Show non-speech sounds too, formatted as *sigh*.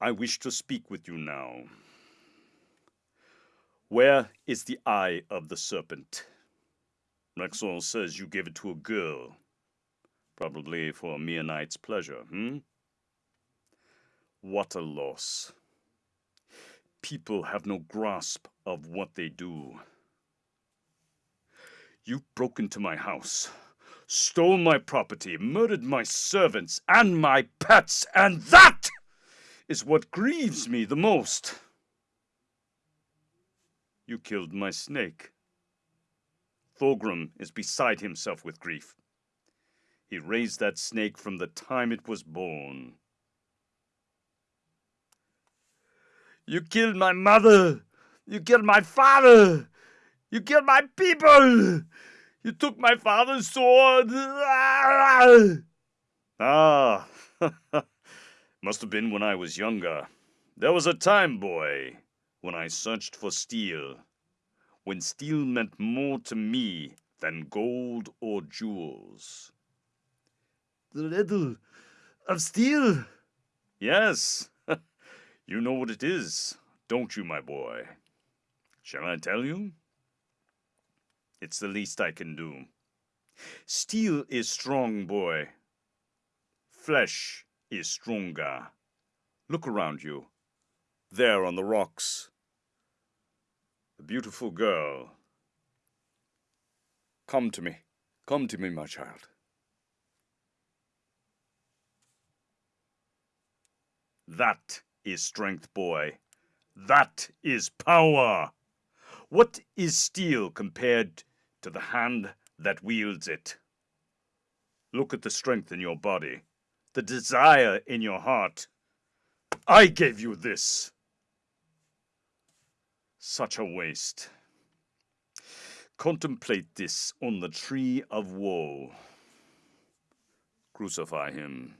I wish to speak with you now. Where is the eye of the serpent? Rexor says you gave it to a girl. Probably for a mere night's pleasure, hmm? What a loss. People have no grasp of what they do. You broke into my house, stole my property, murdered my servants and my pets, and that is what grieves me the most. You killed my snake. Thorgrim is beside himself with grief. He raised that snake from the time it was born. You killed my mother! You killed my father! You killed my people! You took my father's sword! Ah! *laughs* *laughs* Must have been when I was younger. There was a time, boy, when I searched for steel. When steel meant more to me than gold or jewels. The riddle of steel? Yes. *laughs* you know what it is, don't you, my boy? Shall I tell you? It's the least I can do. Steel is strong, boy. Flesh is stronger. Look around you. There on the rocks. The beautiful girl. Come to me. Come to me, my child. That is strength, boy. That is power. What is steel compared to the hand that wields it? Look at the strength in your body, the desire in your heart. I gave you this. Such a waste. Contemplate this on the tree of woe. Crucify him.